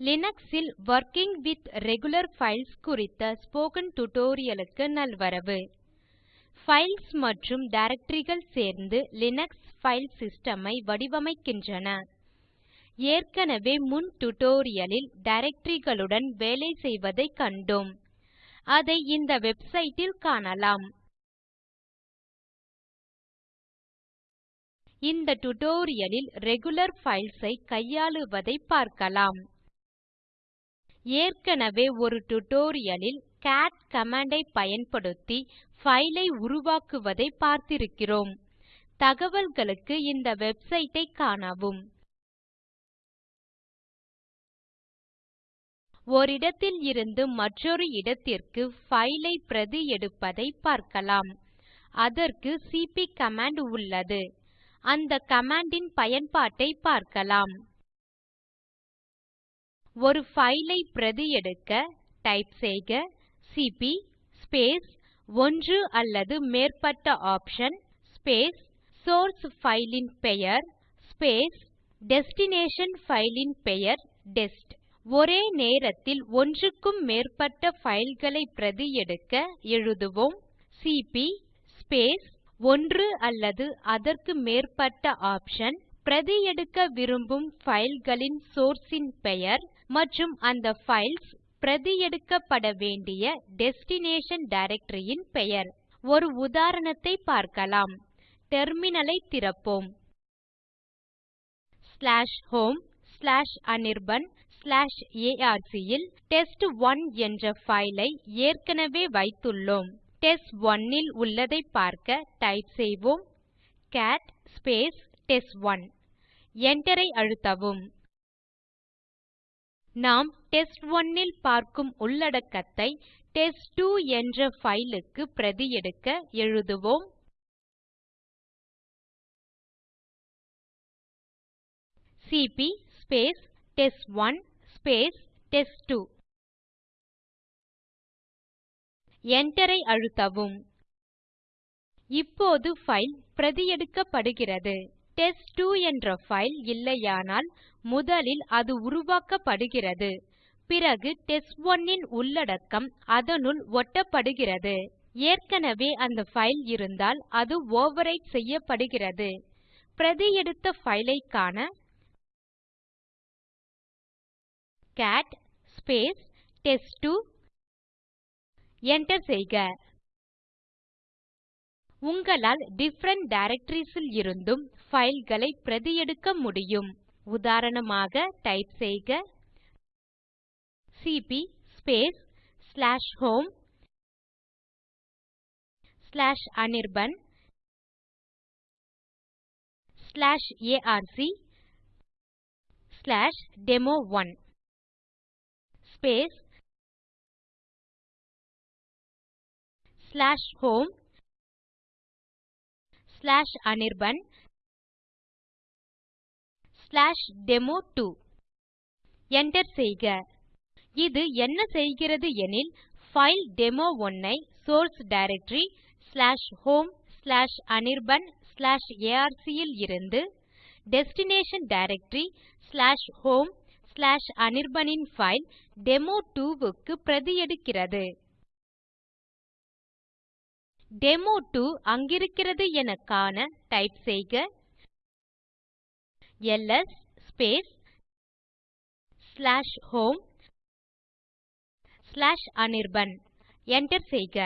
Linux ல் working with regular files குறித்த spoken tutorial க்கு நல்வரவு. ஃபைல்ஸ் மற்றும் directoryகள் சேர்ந்து லினக்ஸ் ஃபைல் சிஸ்டம் ஐ வடிவமைக்கின்றன. ஏற்கனவே முன் டியூட்டோரியல் ல் directoryகளுடன் வேலை செய்வதைக் கண்டோம். அதை இந்த வெப்சைட் ல் காணலாம். இந்த டியூட்டோரியல் ல் ரெகுலர் ஃபைல்ஸ் ஐ கையாளுவதைப் பார்க்கலாம். ஏற்கனவே ஒரு டுடோரியலில் ல் கேட் கமாண்ட் ஐ பயன்படுத்தி ஃபைலை ஐ உருவாக்குவதை பார்த்திருக்கிறோம். தகவல்களுக்கு இந்த வெப்சைட் ஐ காணவும். ஓரிடத்தில் இருந்து மற்றொரு இடத்திற்கு ஃபைலை ஐ பிரதி எடுப்பதை பார்க்கலாம். அதற்கு சிபி கமாண்ட் உள்ளது. அந்த கமாண்டின் ன் பார்க்கலாம். ஒரு ஃபைலை ஐ பிரதி எடுக்க டைப் செய்க சிபி ஸ்பேஸ் ஒன்று அல்லது மேற்பட்ட ஆப்ஷன் ஸ்பேஸ் சோர்ஸ் ஃபைலின் பெயர் ஸ்பேஸ் டெஸ்டினேஷன் ஃபைலின் பெயர் டெஸ்ட் ஒரே நேரத்தில் ஒன்றுக்கும் மேற்பட்ட ஃபைல்களை பிரதி எடுக்க எழுதுவோம் சிபி ஸ்பேஸ் ஒன்று அல்லது அதற்கு மேற்பட்ட ஆப்ஷன் பிரதி எடுக்க விரும்பும் ஃபைல்களின் களின் ன் பெயர் மற்றும் அந்த ஃபைல்ஸ் பிரதி எடுக்கப்பட வேண்டிய டெஸ்டினேஷன் டைரக்டரி ன் பெயர். ஒரு உதாரணத்தை பார்க்கலாம். டெர்மினல் ஐ திறப்போம். homeanirban arc ல் டெஸ்ட்1 என்ற file ஐ ஏற்கனவே வைத்துள்ளோம். டெஸ்ட்1 ல் உள்ளதைப் பார்க்க டைப் செய்வோம். கேட் டெஸ்ட்1 Enter ஐ அழுத்தவும். நாம் டெஸ்ட்1 ல் பார்க்கும் உள்ளடக்கத்தை டெஸ்ட்2 என்ற ஃபைல் க்கு பிரதி எடுக்க எழுதுவோம். CP test1 test2. Enter ஐ அழுத்தவும். இப்போது ஃபைல் பிரதி எடுக்கப்படுகிறது. டெஸ்ட்2 என்ற ஃபைல் இல்லையானால் முதலில் அது உருவாக்கப்படுகிறது. பிறகு டெஸ்ட்1 ன் உள்ளடக்கம் அதனுள் ஒட்டப்படுகிறது. ஏற்கனவே அந்த ஃபைல் இருந்தால் அது ஓவர்விரைட் செய்யப்படுகிறது. பிரதி எடுத்த ஃபைல் ஐ காண கேட் டெஸ்ட்2 Enter செய்க. உங்களால் டிஃபரண்ட் டைரக்டரிஸ் ல் இருந்தும் ஃபைல் களை பிரதி எடுக்க முடியும். உதாரணமாக டைப் செய்க CP homeanirban arc demo1 home anirban demo2 Enter செய்க. இது என்ன செய்கிறது எனில் பைல் டெமோ1 ஐ சோர்ஸ் டைரக்டரி homeanirban arc ல் இருந்து டெஸ்டினேஷன் டைரக்டரி homeanirban ன் பைல் டெமோ2 க்கு பிரதி எடுக்கிறது. டெமோ2 அங்கிருக்கிறது என காண டைப் செய்க. எல்எஸ் homeanirban Enter செய்க.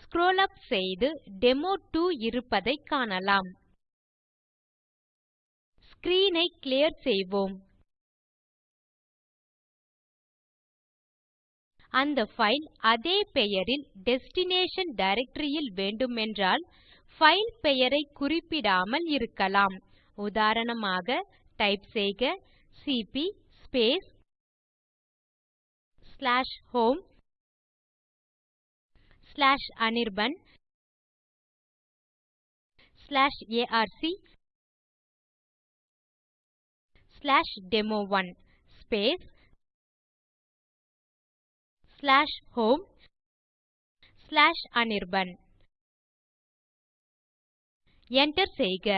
ஸ்க்ரோல் உப் செய்து டெமோ2 இருப்பதைக் காணலாம். ஸ்க்ரீன் ஐ கிளியர் செய்வோம். அந்த ஃபைல் அதே பெயரில் டெஸ்டினேஷன் டைரக்டரி ல் வேண்டுமென்றால் ஃபைல் பெயரை குறிப்பிடாமல் இருக்கலாம். உதாரணமாக டைப் செய்க CP homeanirban arc demo1 homeanirban Enter செய்க.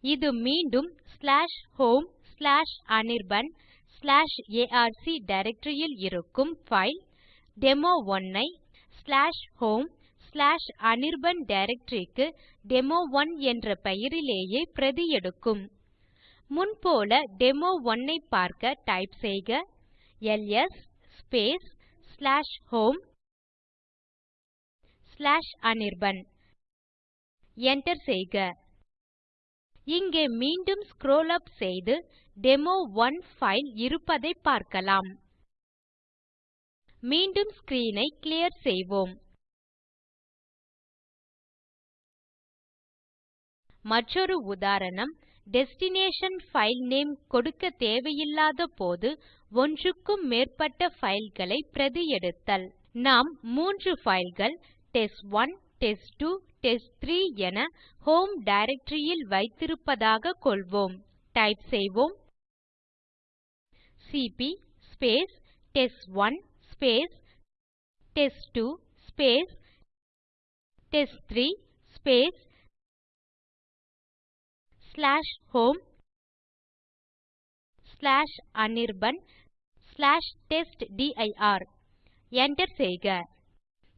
இது மீண்டும் slash home slash Anirban slash ARC டைரக்டரியில் இருக்கும் பைல் டெமோ1 ஐ slash home slash Anirban directory க்கு டெமோ1 என்ற பெயரிலேயே பிரதி எடுக்கும். முன்போல டெமோ1 ஐ பார்க்க டைப் செய்க. LS space slash home slash Anirban Enter செய்க. இங்கே மீண்டும் ஸ்க்ரோல் up செய்து டெமோ1 ஃபைல் இருப்பதை பார்க்கலாம். மீண்டும் screen ஐ கிளியர் செய்வோம். மற்றொரு உதாரணம் டெஸ்டினேஷன் பைல் நேம் கொடுக்க தேவையில்லாத போது ஒன்றுக்கும் மேற்பட்ட fileகளை பிரதி எடுத்தல் நாம் மூன்று fileகள் டெஸ்ட்1 டெஸ்ட்2 டெஸ்ட்3 என ஹோம் டைரக்டரி ல் வைத்திருப்பதாக கொள்வோம். டைப் செய்வோம். CP test1 test2 test3 slash home slash Anirban slash testdir Enter செய்க.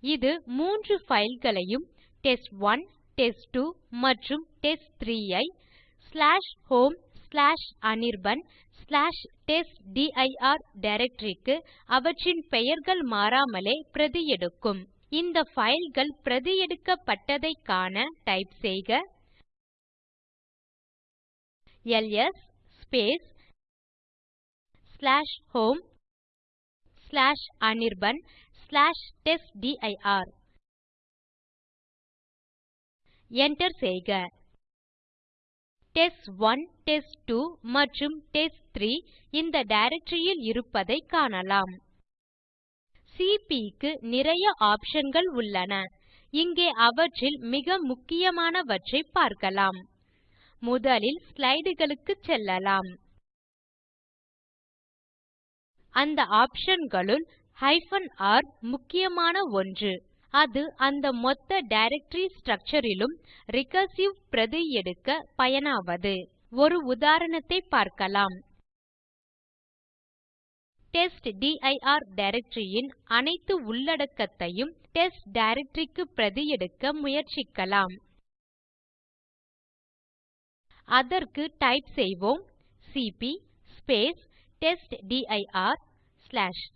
இது மூன்று fileகளையும் டெஸ்ட்1 டெஸ்ட்2 மற்றும் டெஸ்ட்3 ஐ slash home slash Anirban slash testdir directory க்கு அவற்றின் பெயர்கள் மாறாமலே பிரதி எடுக்கும். இந்த fileகள் பிரதி எடுக்கப்பட்டதைக் காண டைப் செய்க. LS space slash home slash Anirban slash test dir Enter செய்க. டெஸ்ட்1 டெஸ்ட்2 மற்றும் டெஸ்ட்3 இந்த டைரக்டரி ல் இருப்பதைக் காணலாம். சிபி க்கு நிறைய ஆப்ஷன்கள் உள்ளன. இங்கே அவற்றில் மிக முக்கியமானவற்றை பார்க்கலாம். முதலில் ஸ்லைடுகளுக்குச் செல்லலாம். அந்த ஆப்ஷன்களுள் r முக்கியமான ஒன்று. அது அந்த மொத்த டைரக்டரி ஸ்ட்ரக்சர் லும் ரிகர்சிவ் பிரதி எடுக்க பயனாவது. ஒரு உதாரணத்தைப் பார்க்கலாம். டெஸ்ட்டிர் டைரக்டரி ன் அனைத்து உள்ளடக்கத்தையும் டெஸ்ட் டைரக்டரி க்கு பிரதி எடுக்க முயற்சிக்கலாம். அதற்கு டைப் செய்வோம். CP space testdir slash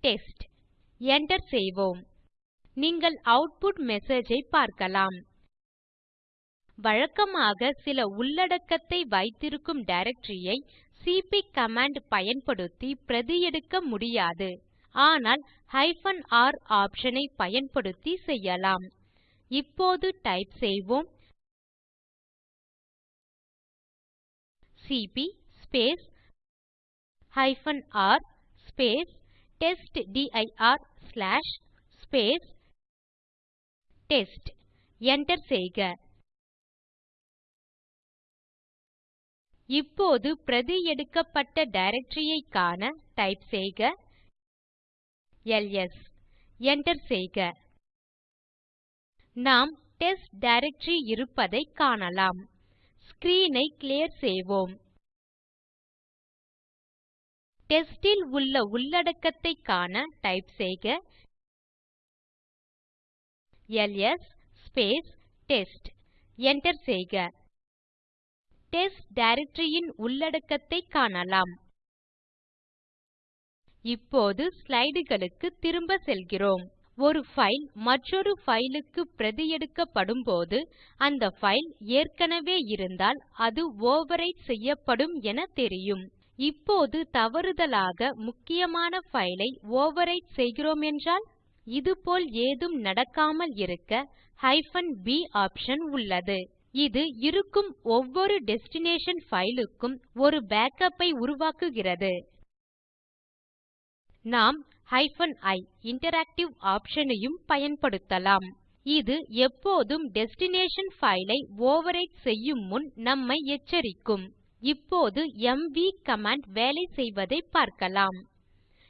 test Enter செய்வோம். நீங்கள் அவுட்புட் மெசேஜ் ஐ பார்க்கலாம். வழக்கமாக சில உள்ளடக்கத்தை வைத்திருக்கும் டைரக்டரி ஐ சிபி கமாண்ட் பயன்படுத்தி பிரதி எடுக்க முடியாது. ஆனால் r ஆப்ஷன் ஐ பயன்படுத்தி செய்யலாம். இப்போது டைப் செய்வோம். CP space hyphen R r testdir slash space test. Enter செய்க. இப்போது பிரதி எடுக்கப்பட்ட டைரக்டரி ஐ காண டைப் செய்க. எல்எஸ். Enter செய்க. நாம் டெஸ்ட் டைரக்டரி இருப்பதைக் காணலாம். Screen ஐ clear செய்வோம். டெஸ்ட் உள்ள உள்ளடக்கத்தை காண டைப் செய்க. எல்எஸ் டெஸ்ட் Enter செய்க. டெஸ்ட் டைரக்டரி ன் உள்ளடக்கத்தைக் காணலாம். இப்போது ஸ்லைடுகளுக்கு திரும்ப செல்கிறோம். ஒரு பைல் மற்றொரு பைல் க்கு பிரதி எடுக்கப்படும்போது அந்த பைல் ஏற்கனவே இருந்தால் அது ஓவர்விரைட் செய்யப்படும் என தெரியும். இப்போது தவறுதலாக முக்கியமான பைல் ஐ ஓவர்விரைட் செய்கிறோமென்றால் இதுபோல் ஏதும் நடக்காமல் இருக்க b ஆப்ஷன் உள்ளது. இது இருக்கும் ஒவ்வொரு டெஸ்டினேஷன் பைல் க்கும் ஒரு பேக்கப் ஐ உருவாக்குகிறது. நாம் i இன்டராக்டிவ் ஆப்ஷன் ஐயும் பயன்படுத்தலாம். இது எப்போதும் டெஸ்டினேஷன் பைல் ஐ ஓவர்விரைட் செய்யும் முன் நம்மை எச்சரிக்கும். இப்போது எம்வி கமாண்ட் வேலை செய்வதைப் பார்க்கலாம்.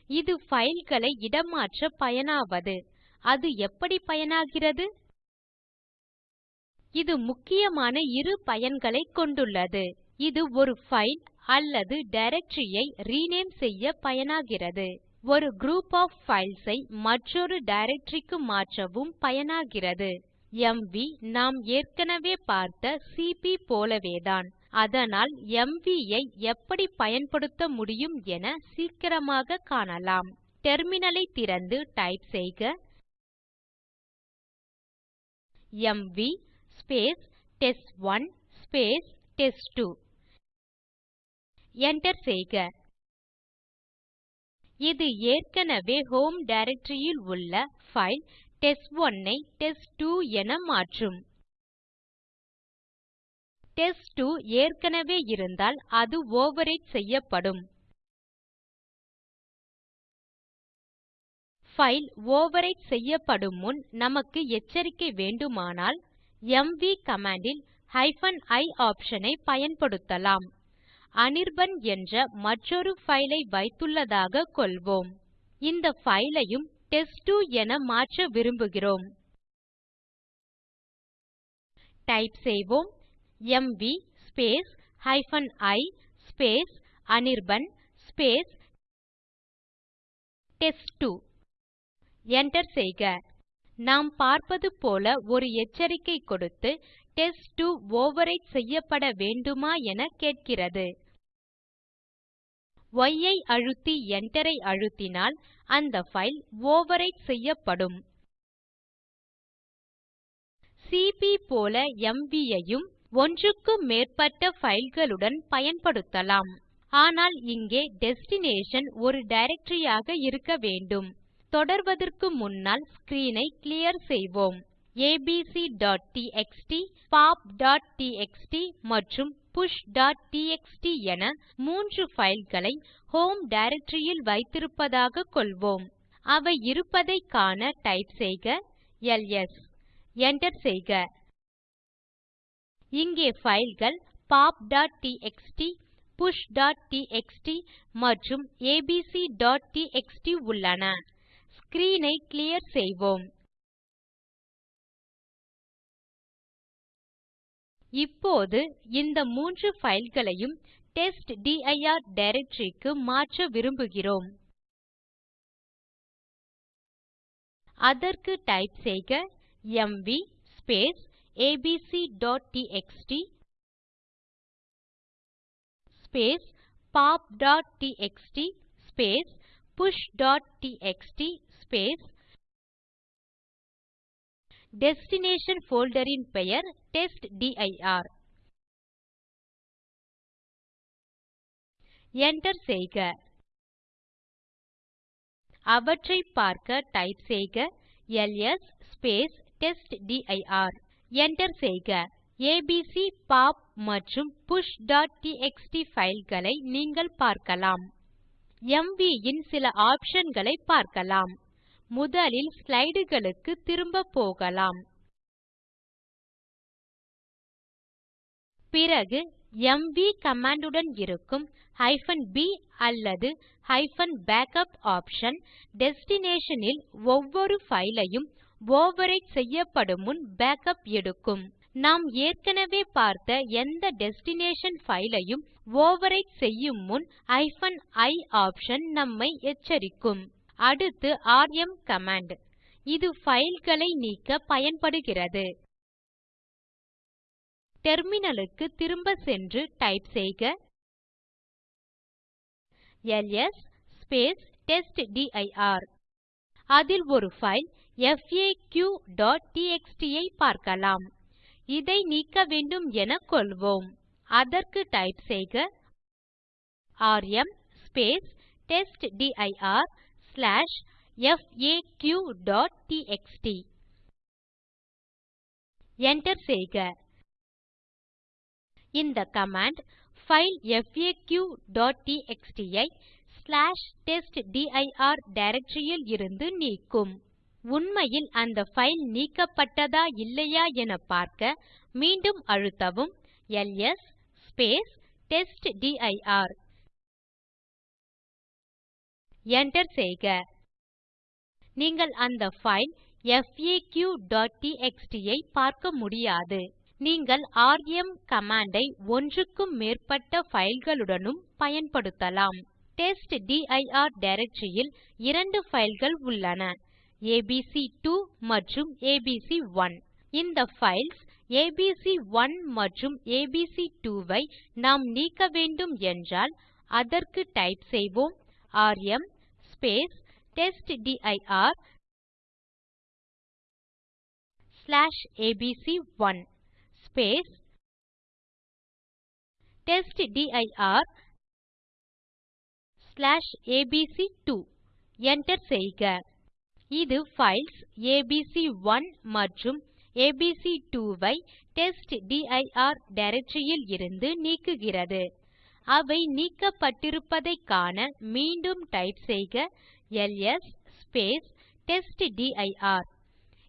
இது fileகளை இடமாற்ற பயனாவது. அது எப்படி பயனாகிறது? இது முக்கியமான இரு பயன்களைக் கொண்டுள்ளது. இது ஒரு file அல்லது டைரக்டரி ஐ ரினேம் செய்ய பயனாகிறது. ஒரு குரூப் of files ஐ மற்றொரு டைரக்டரி க்கு மாற்றவும் பயனாகிறது. எம்வி நாம் ஏற்கனவே பார்த்த சிபி போலவேதான். அதனால் எம்வி ஐ எப்படி பயன்படுத்த முடியும் என சீக்கிரமாக காணலாம். டெர்மினல் ஐ திறந்து டைப் செய்க. எம்வி டெஸ்ட்1 டெஸ்ட்2 enter செய்க. இது ஏற்கனவே ஹோம் டைரக்டரி ல் உள்ள பைல் டெஸ்ட்1 ஐ டெஸ்ட்2 என மாற்றும். டெஸ்ட்2 ஏற்கனவே இருந்தால் அது ஓவர்விரைட் செய்யப்படும். பைல் ஓவர்விரைட் செய்யப்படும் முன் நமக்கு எச்சரிக்கை வேண்டுமானால் எம்வி கமாண்ட் ல் i ஆப்ஷன் ஐ பயன்படுத்தலாம். அனிர்பன் என்ற மற்றொரு ஃபைலை ஐ வைத்துள்ளதாக கொள்வோம். இந்த ஃபைலையும் ஐயும் டெஸ்ட்2 என மாற்ற விரும்புகிறோம். டைப் செய்வோம். MV i Anirban test two enter செய்க. நாம் பார்ப்பது போல ஒரு எச்சரிக்கை கொடுத்து டெஸ்ட்2 ஓவர்விரைட் செய்யப்பட வேண்டுமா என கேட்கிறது. Y ஐ அழுத்தி enter ஐ அழுத்தினால் அந்த பைல் overwrite செய்யப்படும். சிபி போல எம்வி ஐயும் ஒன்றுக்கு மேற்பட்ட fileகளுடன் பயன்படுத்தலாம். ஆனால் இங்கே டெஸ்டினேஷன் ஒரு டைரக்டரி ஆக இருக்க வேண்டும். தொடர்வதற்கு முன்னால் ஸ்க்ரீன் ஐ கிளியர் செய்வோம். Abcடிஎக்ஸ்டி popடிஎக்ஸ்டி மற்றும் pushடிஎக்ஸ்டி என மூன்று ஃபைல்களை ஹோம் டைரக்டரியில் வைத்திருப்பதாக கொள்வோம். அவை இருப்பதை காண டைப் செய்க எல்எஸ் enter செய்க. இங்கே fileகள் popடிஎக்ஸ்டி pushடிஎக்ஸ்டி மற்றும் abcடிஎக்ஸ்டி உள்ளன. ஸ்க்ரீன் ஐ கிளியர் செய்வோம். இப்போது இந்த மூன்று fileகளையும் டெஸ்ட்டிர் டைரக்டரி க்கு மாற்ற விரும்புகிறோம். அதற்கு டைப் செய்க எம்வி abcடிஎக்ஸ்டி popடிஎக்ஸ்டி pushடிஎக்ஸ்டி டெஸ்டினேஷன் போல்டர் ன் பெயர் டெஸ்ட்டிர். Enter செய்க. அவற்றை பார்க்க டைப் செய்க. LS space testdir. Enter செய்க. ஏபிசி பாப் மற்றும் pushடிஎக்ஸ்டி fileகளை நீங்கள் பார்க்கலாம். எம்வி ன் சில ஆப்ஷன் களை பார்க்கலாம். முதலில் ஸ்லைடுகளுக்கு திரும்ப போகலாம். பிறகு எம்வி கமாண்ட் உடன் இருக்கும் b அல்லது backup ஆப்ஷன் டெஸ்டினேஷன் ல் ஒவ்வொரு பைல் ஐயும் ஓவர்விரைட் செய்யப்படும் முன் பேக்கப் எடுக்கும். நாம் ஏற்கனவே பார்த்த எந்த டெஸ்டினேஷன் பைல் ஐயும் ஓவர்விரைட் செய்யும் முன் i ஆப்ஷன் நம்மை எச்சரிக்கும். அடுத்து ராம் கமாண்ட். இது fileகளை நீக்க பயன்படுகிறது. டெர்மினலுக்கு திரும்ப சென்று டைப் செய்க. எல்எஸ் டெஸ்ட்டிர் அதில் ஒரு பைல் faqடிஎக்ஸ்டி ஐ பார்க்கலாம். இதை நீக்க வேண்டும் என கொள்வோம். அதற்கு டைப் செய்க. ராம் டெஸ்ட்டிர் ஸ்லாஷ் faqடிஎக்ஸ்டி enter செய்க. இந்த கமாண்ட் பைல் faqடிஎக்ஸ்டி ஐ டெஸ்ட்டிர் டைரக்டரி ல் இருந்து நீக்கும். உண்மையில் அந்த பைல் நீக்கப்பட்டதா இல்லையா என பார்க்க மீண்டும் அழுத்தவும் எல்எஸ் டெஸ்ட்டிர் Enter செய்க. நீங்கள் அந்த ஃபைல் faq.txt ஐ பார்க்க முடியாது. நீங்கள் ராம் கமாண்டை ஐ ஒன்றுக்கும் மேற்பட்ட fileகளுடனும் பயன்படுத்தலாம். டெஸ்ட்டிர் டைரக்டரி ல் இரண்டு fileகள் உள்ளன. ஏபிசி2 மற்றும் ஏபிசி1 இந்த பைல்ஸ் ஏபிசி1 மற்றும் ஏபிசி2 ஐ நாம் நீக்க வேண்டும் என்றால் அதற்கு டைப் செய்வோம். Rm test dir ABC one test dir Enter செய்க. இது files abc1 மற்றும் abc2 ஐ டெஸ்ட்டிர் டைரக்டரி ல் இருந்து நீக்குகிறது. அவை நீக்கப்பட்டிருப்பதைக் காண மீண்டும் டைப் செய்க LS test dir.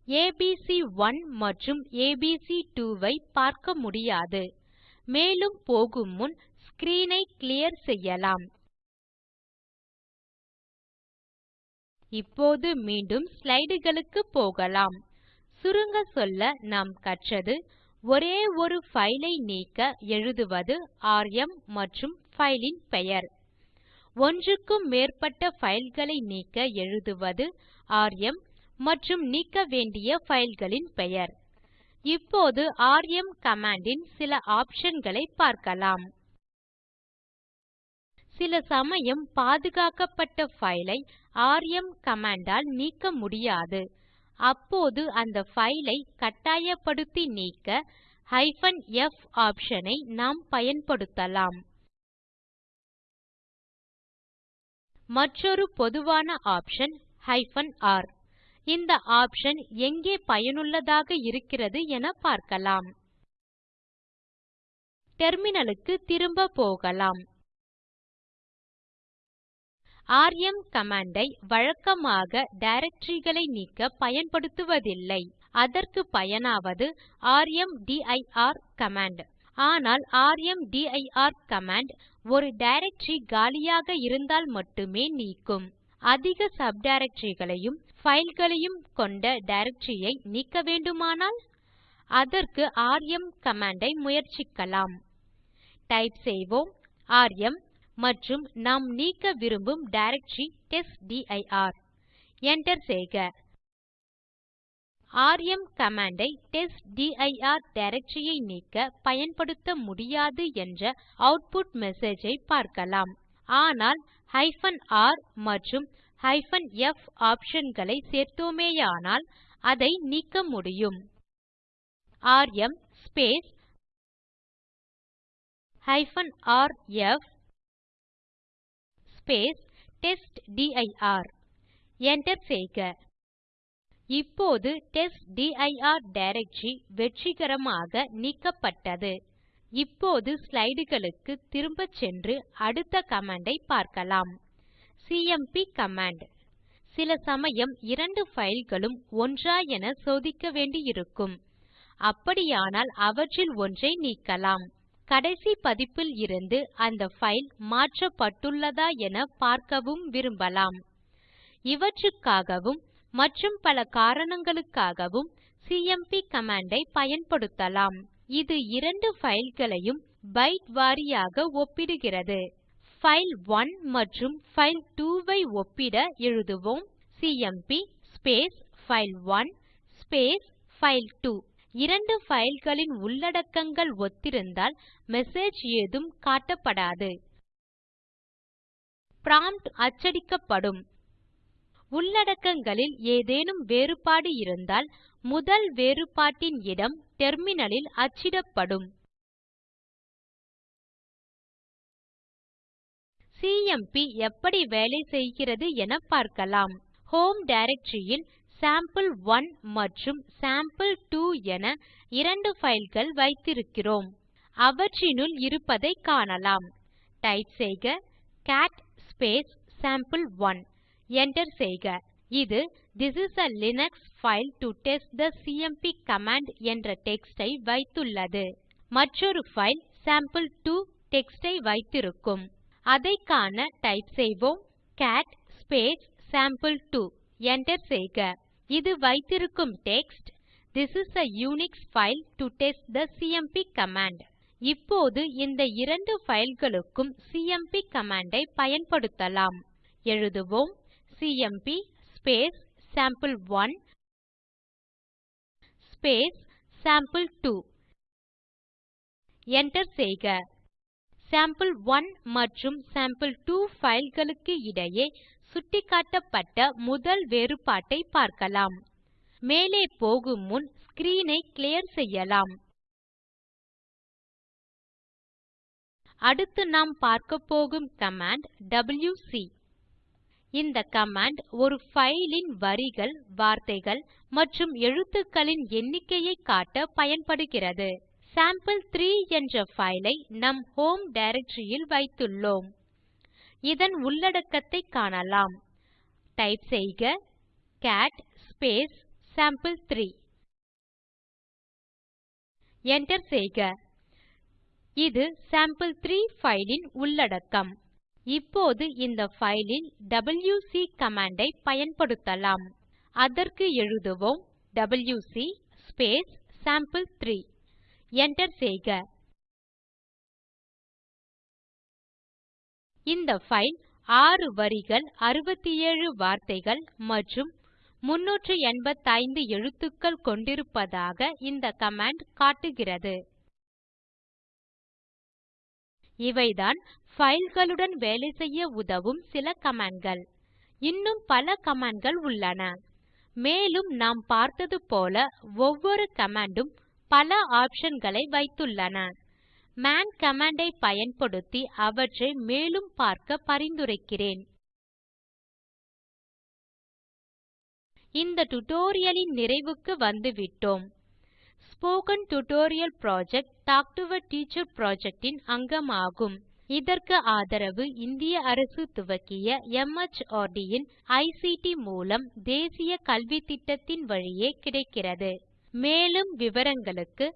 ABC one மற்றும் ஏபிசி2 ஐ பார்க்க முடியாது. மேலும் போகும் முன் ஸ்க்ரீன் ஐ கிளியர் செய்யலாம். இப்போது மீண்டும் ஸ்லைடுகளுக்கு போகலாம். சுருங்க சொல்ல நாம் கற்றது ஒரே ஒரு பைல் ஐ நீக்க எழுதுவது ராம் மற்றும் பைல் ன் பெயர். ஒன்றுக்கும் மேற்பட்ட ஃபைல்களை நீக்க எழுதுவது ராம் மற்றும் நீக்க வேண்டிய ஃபைல்களின் பெயர். இப்போது ராம் கமாண்ட் ன் சில ஆப்ஷன் பார்க்கலாம். சில சமயம் பாதுகாக்கப்பட்ட பைல் ஐ ராம் கமாண்ட் ஆல் நீக்க முடியாது. அப்போது அந்த ஃபைலை ஐ கட்டாயப்படுத்தி நீக்க f ஆப்ஷன் ஐ நாம் பயன்படுத்தலாம். மற்றொரு பொதுவான ஆப்ஷன் r. இந்த ஆப்ஷன் எங்கே பயனுள்ளதாக இருக்கிறது என பார்க்கலாம். டெர்மினலுக்கு திரும்ப போகலாம். ராம் கமாண்ட் ஐ வழக்கமாக டைரக்டரிகளை நீக்க பயன்படுத்துவதில்லை. அதற்கு பயனாவது ர்மதீர் கமாண்ட். ஆனால் ர்மதீர் கமாண்ட் ஒரு டைரக்டரி காலியாக இருந்தால் மட்டுமே நீக்கும். அதிக சப்டைரக்டரிகளையும் fileகளையும் கொண்ட டைரக்டரி ஐ நீக்க வேண்டுமானால்? அதற்கு ராம் கமாண்ட் ஐ முயற்சிக்கலாம். டைப் செய்வோம் ராம் மற்றும் நாம் நீக்க விரும்பும் டைரக்டரி டெஸ்ட்டிர். Enter செய்க. ராம் கமாண்ட் ஐ டெஸ்ட்டிர் டைரக்டரி ஐ நீக்க பயன்படுத்த முடியாது என்ற ஆட்புட் மெசேஜ் ஐ பார்க்கலாம். ஆனால் r மற்றும் f ஆப்ஷன் களை சேர்த்தோமேயானால் அதை நீக்க முடியும். Rm rf testdir. Enter செய்க. இப்போது டெஸ்ட்டிர் டைரக்டரி வெற்றிகரமாக நீக்கப்பட்டது. இப்போது ஸ்லைடுகளுக்கு திரும்பச் சென்று அடுத்த கமாண்ட் ஐ பார்க்கலாம் சிஎம்பி கமாண்ட். சில சமயம் இரண்டு fileகளும் ஒன்றா என சோதிக்க வேண்டியிருக்கும். அப்படியானால் அவற்றில் ஒன்றை நீக்கலாம். கடைசி பதிப்பில் இருந்து அந்த பைல் மாற்றப்பட்டுள்ளதா என பார்க்கவும் விரும்பலாம். இவற்றுக்காகவும் மற்றும் பல காரணங்களுக்காகவும் சிஎம்பி கமாண்ட் ஐ பயன்படுத்தலாம். இது இரண்டு fileகளையும் பைட் வாரியாக ஒப்பிடுகிறது. பைல்1 மற்றும் பைல்2 ஐ ஒப்பிட எழுதுவோம். சிஎம்பி பைல்1 பைல்2 இரண்டு fileகளின் உள்ளடக்கங்கள் ஒத்திருந்தால் மெசேஜ் ஏதும் காட்டப்படாது. ப்ராம்ப்ட் அச்சடிக்கப்படும். உள்ளடக்கங்களில் ஏதேனும் வேறுபாடு இருந்தால் முதல் வேறுபாட்டின் இடம் டெர்மினலில் அச்சிடப்படும். சிஎம்பி எப்படி வேலை செய்கிறது என பார்க்கலாம். ஹோம் டைரக்டரி யில் சேம்பிள்1 மற்றும் சேம்பிள்2 என இரண்டு fileகள் வைத்திருக்கிறோம். அவற்றினுள் இருப்பதைக் காணலாம். டைப் செய்க கேட் சாம்பே1 Enter செய்க. இது this is a Linux file to test the CMP command என்ற டெக்ஸ்ட் ஐ வைத்துள்ளது. மற்றொரு பைல் சாம்பிள்2 டெக்ஸ்ட் ஐ வைத்திருக்கும். அதைக் காண டைப் செய்வோம் கேட் ஸ்பேஸ் சாம்பிள்2 enter செய்க. இது வைத்திருக்கும் text This is a Unix file to test the CMP command. இப்போது இந்த இரண்டு fileகளுக்கும் சிஎம்பி command ஐ பயன்படுத்தலாம். எழுதுவோம். சிஎம்பி சாம்பிள்1 சாம்பிள்2 enter செய்க. Sample1 மற்றும் sample2 fileகளுக்கு இடையே சுட்டிக்காட்டப்பட்ட முதல் வேறுபாட்டை பார்க்கலாம். மேலே போகும் முன் screen ஐ clear செய்யலாம். அடுத்து நாம் பார்க்கப்போகும் கமாண்ட் டபில்யுசி இந்த கமாண்ட் ஒரு ஃபைல் வரிகள் வார்த்தைகள் மற்றும் எழுத்துக்களின் எண்ணிக்கையை காட்ட பயன்படுகிறது. சாம்பிள்3 என்ற file ஐ நம் ஹோம் டைரக்டரி ல் வைத்துள்ளோம். இதன் உள்ளடக்கத்தை காணலாம். டைப் செய்க கேட் சாம்பிள்3 enter செய்க. இது சாம்பிள்3 ஃபைல் உள்ளடக்கம். இப்போது இந்த ஃபைலில் டபில்யுசி கமாண்ட் ஐ பயன்படுத்தலாம். அதற்கு எழுதுவோம் டபில்யுசி சாம்பிள்3 enter செய்க. இந்த ஃபைல் 6 வரிகள் 67 வார்த்தைகள் மற்றும் 385 எழுத்துக்கள் கொண்டிருப்பதாக இந்த கமாண்ட் காட்டுகிறது. இவைதான் fileகளுடன் வேலை செய்ய உதவும் சில கமாண்ட்கள். இன்னும் பல கமாண்ட்கள் உள்ளன. மேலும் நாம் பார்த்தது போல ஒவ்வொரு கமாண்டும் உம் பல ஆப்ஷன்களை வைத்துள்ளன. மேன் command ஐ பயன்படுத்தி அவற்றை மேலும் பார்க்க பரிந்துரைக்கிறேன். இந்த tutorial லின் நிறைவுக்கு வந்துவிட்டோம். Spoken tutorial project talk to a teacher project இன் அங்கமாகும். இதற்கு ஆதரவு இந்திய அரசு துவக்கிய MHRD இன் ஐசிடி மூலம் தேசிய கல்வித்திட்டத்தின் வழியே கிடைக்கிறது. மேலும் விவரங்களுக்கு